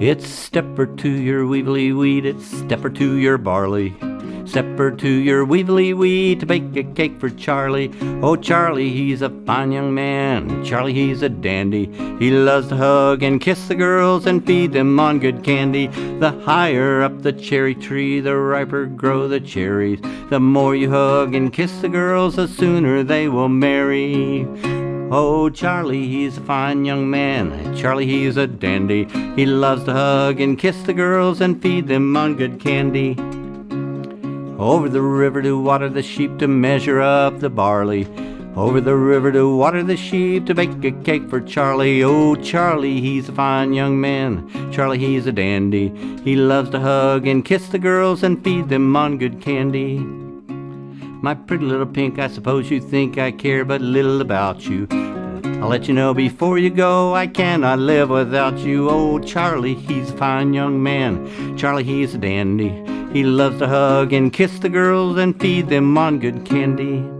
It's stepper to your weevily weed, it's stepper to your barley. Stepper to your weevily weed to bake a cake for Charlie. Oh, Charlie, he's a fine young man. Charlie, he's a dandy. He loves to hug and kiss the girls and feed them on good candy. The higher up the cherry tree, the riper grow the cherries. The more you hug and kiss the girls, the sooner they will marry. Oh, Charlie, he's a fine young man. Charlie, he's a dandy. He loves to hug and kiss the girls and feed them on good candy. Over the river to water the sheep to measure up the barley. Over the river to water the sheep to bake a cake for Charlie. Oh, Charlie, he's a fine young man. Charlie, he's a dandy. He loves to hug and kiss the girls and feed them on good candy. My pretty little pink, I suppose you think I care but little about you. I'll let you know before you go, I cannot live without you. Oh, Charlie, he's a fine young man. Charlie, he's a dandy. He loves to hug and kiss the girls and feed them on good candy.